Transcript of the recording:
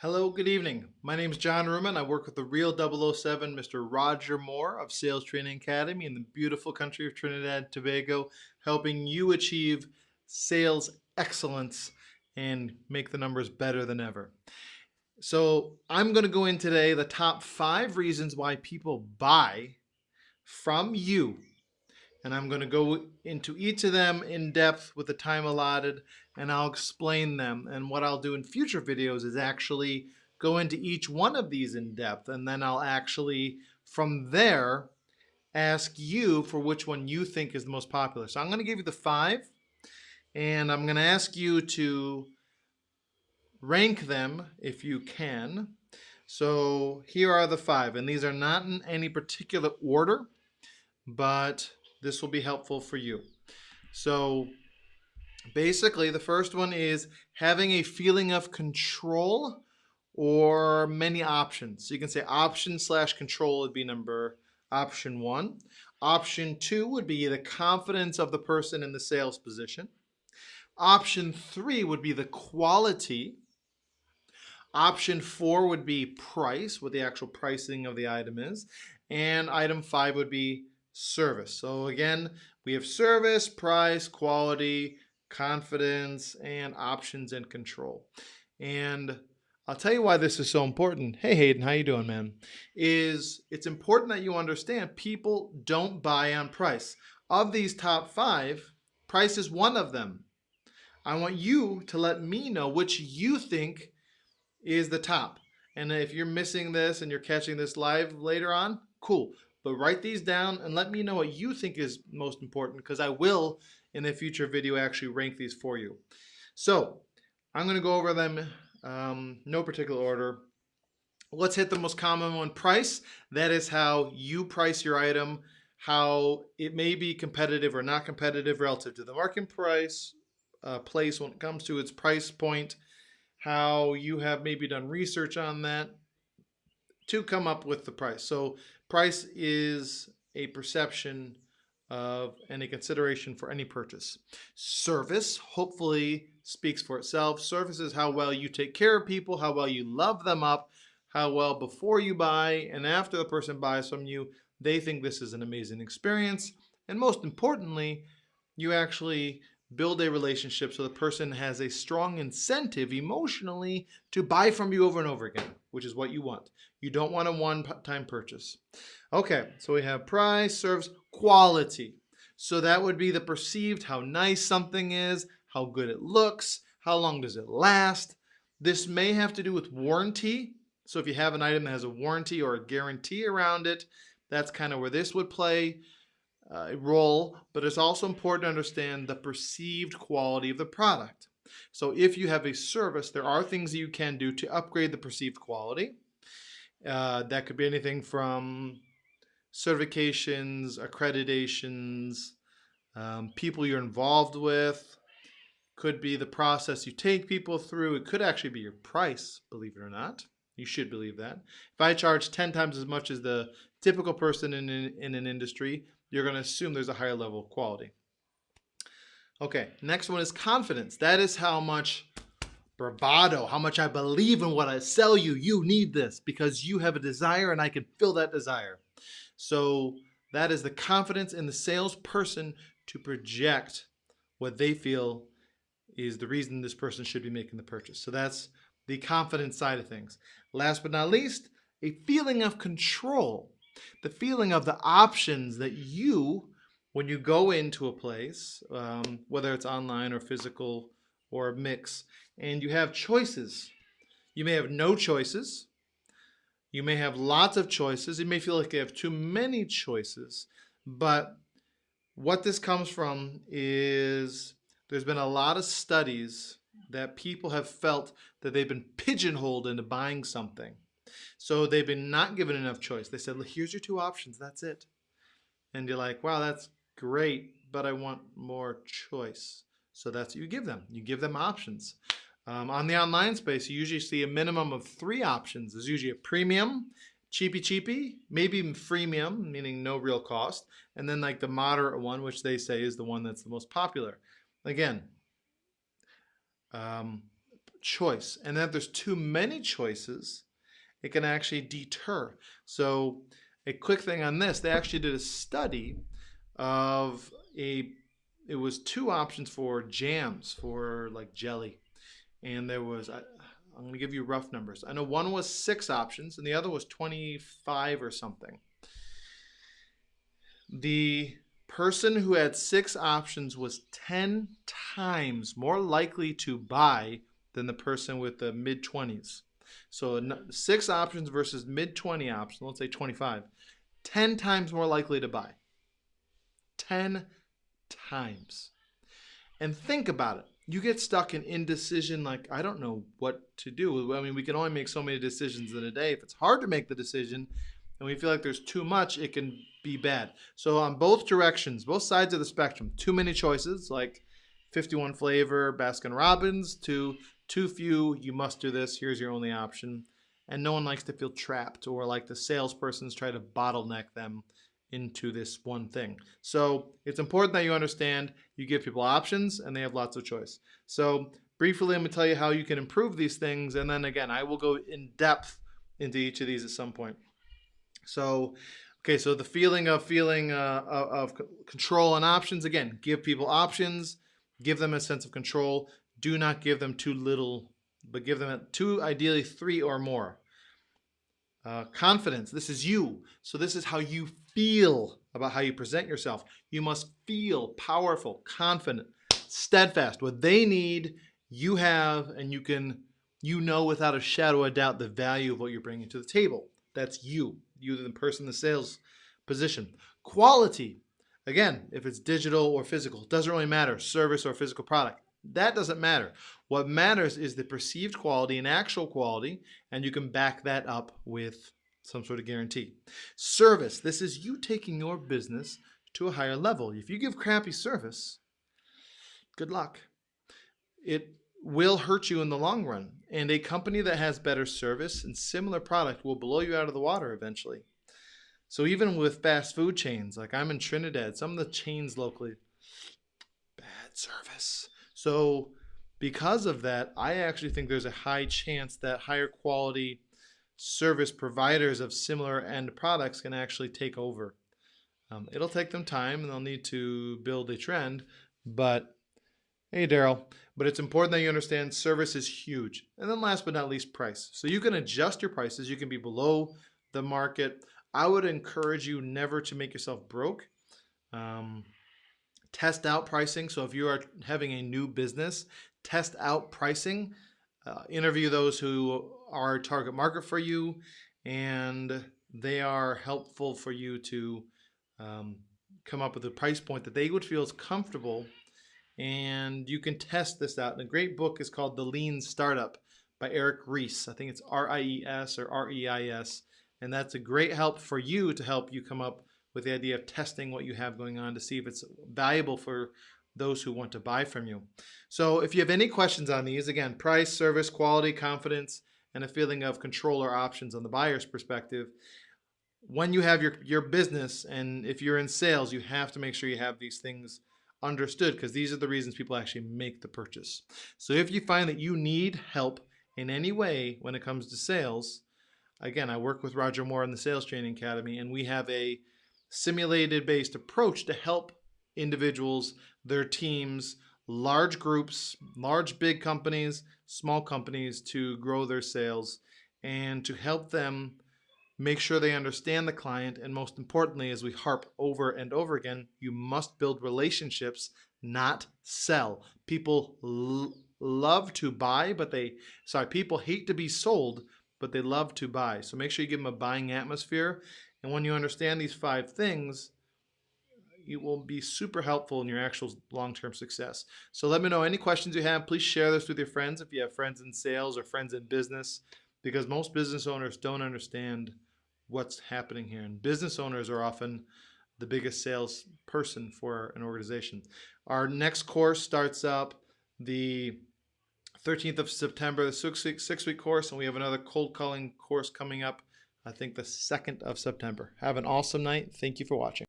Hello, good evening. My name is John Ruman. I work with the real 007, Mr. Roger Moore of Sales Training Academy in the beautiful country of Trinidad and Tobago, helping you achieve sales excellence and make the numbers better than ever. So I'm going to go in today the top five reasons why people buy from you and I'm going to go into each of them in depth with the time allotted and I'll explain them and what I'll do in future videos is actually go into each one of these in depth and then I'll actually from there ask you for which one you think is the most popular. So I'm going to give you the five and I'm going to ask you to rank them if you can. So here are the five and these are not in any particular order but this will be helpful for you. So basically the first one is having a feeling of control or many options. So you can say option slash control would be number option one. Option two would be the confidence of the person in the sales position. Option three would be the quality. Option four would be price, what the actual pricing of the item is. And item five would be service. So again, we have service, price, quality, confidence, and options and control. And I'll tell you why this is so important. Hey Hayden, how you doing, man? Is it's important that you understand people don't buy on price. Of these top five, price is one of them. I want you to let me know which you think is the top. And if you're missing this and you're catching this live later on, cool but write these down and let me know what you think is most important because I will in a future video actually rank these for you. So I'm going to go over them um, no particular order. Let's hit the most common one, price. That is how you price your item, how it may be competitive or not competitive relative to the market price, uh, place when it comes to its price point, how you have maybe done research on that to come up with the price. So Price is a perception of and a consideration for any purchase. Service hopefully speaks for itself. Service is how well you take care of people, how well you love them up, how well before you buy and after the person buys from you, they think this is an amazing experience. And most importantly, you actually build a relationship so the person has a strong incentive emotionally to buy from you over and over again, which is what you want. You don't want a one-time purchase. Okay, so we have price serves quality. So that would be the perceived, how nice something is, how good it looks, how long does it last. This may have to do with warranty. So if you have an item that has a warranty or a guarantee around it, that's kind of where this would play uh, a role, but it's also important to understand the perceived quality of the product. So if you have a service, there are things you can do to upgrade the perceived quality. Uh, that could be anything from certifications, accreditations, um, people you're involved with, could be the process you take people through. It could actually be your price, believe it or not. You should believe that. If I charge 10 times as much as the typical person in, in, in an industry, you're going to assume there's a higher level of quality. Okay, next one is confidence. That is how much bravado, how much I believe in what I sell you. You need this because you have a desire and I can fill that desire. So that is the confidence in the salesperson to project what they feel is the reason this person should be making the purchase. So that's the confidence side of things. Last but not least, a feeling of control the feeling of the options that you, when you go into a place, um, whether it's online or physical or a mix, and you have choices. You may have no choices. You may have lots of choices. You may feel like you have too many choices. But what this comes from is there's been a lot of studies that people have felt that they've been pigeonholed into buying something. So they've been not given enough choice. They said, here's your two options, that's it. And you're like, wow, that's great, but I want more choice. So that's what you give them. You give them options. Um, on the online space, you usually see a minimum of three options. There's usually a premium, cheapy cheapy, maybe even freemium, meaning no real cost, and then like the moderate one, which they say is the one that's the most popular. Again, um, choice. And then if there's too many choices, it can actually deter. So a quick thing on this, they actually did a study of a, it was two options for jams for like jelly. And there was, I, I'm going to give you rough numbers. I know one was six options and the other was 25 or something. The person who had six options was 10 times more likely to buy than the person with the mid 20s. So six options versus mid 20 options, let's say 25, 10 times more likely to buy. 10 times. And think about it. You get stuck in indecision, like, I don't know what to do. I mean, we can only make so many decisions in a day. If it's hard to make the decision and we feel like there's too much, it can be bad. So, on both directions, both sides of the spectrum, too many choices, like 51 flavor Baskin Robbins, to too few, you must do this, here's your only option. And no one likes to feel trapped or like the salespersons try to bottleneck them into this one thing. So it's important that you understand you give people options and they have lots of choice. So briefly, I'm gonna tell you how you can improve these things. And then again, I will go in depth into each of these at some point. So, okay, so the feeling of feeling uh, of control and options, again, give people options, give them a sense of control. Do not give them too little, but give them two, ideally three or more. Uh, confidence, this is you. So this is how you feel about how you present yourself. You must feel powerful, confident, steadfast. What they need, you have, and you can, you know without a shadow of doubt the value of what you're bringing to the table. That's you, you the person in the sales position. Quality, again, if it's digital or physical, doesn't really matter, service or physical product. That doesn't matter. What matters is the perceived quality and actual quality, and you can back that up with some sort of guarantee. Service, this is you taking your business to a higher level. If you give crappy service, good luck. It will hurt you in the long run. And a company that has better service and similar product will blow you out of the water eventually. So even with fast food chains, like I'm in Trinidad, some of the chains locally, bad service. So because of that, I actually think there's a high chance that higher quality service providers of similar end products can actually take over. Um, it'll take them time and they'll need to build a trend, but hey, Daryl, but it's important that you understand service is huge. And then last but not least, price. So you can adjust your prices. You can be below the market. I would encourage you never to make yourself broke. Um, test out pricing. So if you are having a new business, test out pricing, uh, interview those who are target market for you, and they are helpful for you to um, come up with a price point that they would feel is comfortable. And you can test this out. And a great book is called The Lean Startup by Eric Ries. I think it's R I E S or R E I S. And that's a great help for you to help you come up with the idea of testing what you have going on to see if it's valuable for those who want to buy from you. So if you have any questions on these, again, price, service, quality, confidence, and a feeling of control or options on the buyer's perspective, when you have your, your business and if you're in sales, you have to make sure you have these things understood because these are the reasons people actually make the purchase. So if you find that you need help in any way when it comes to sales, again, I work with Roger Moore in the Sales Training Academy and we have a simulated based approach to help individuals, their teams, large groups, large big companies, small companies to grow their sales and to help them make sure they understand the client. And most importantly, as we harp over and over again, you must build relationships, not sell. People love to buy, but they, sorry, people hate to be sold, but they love to buy. So make sure you give them a buying atmosphere and when you understand these five things, it will be super helpful in your actual long-term success. So let me know any questions you have. Please share this with your friends if you have friends in sales or friends in business, because most business owners don't understand what's happening here. And business owners are often the biggest sales person for an organization. Our next course starts up the 13th of September, the six-week six week course, and we have another cold calling course coming up I think the 2nd of September. Have an awesome night. Thank you for watching.